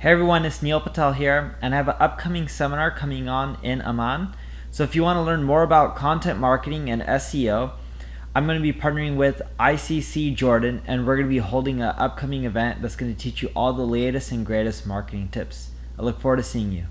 Hey everyone, it's Neil Patel here, and I have an upcoming seminar coming on in Amman. So if you want to learn more about content marketing and SEO, I'm going to be partnering with ICC Jordan, and we're going to be holding an upcoming event that's going to teach you all the latest and greatest marketing tips. I look forward to seeing you.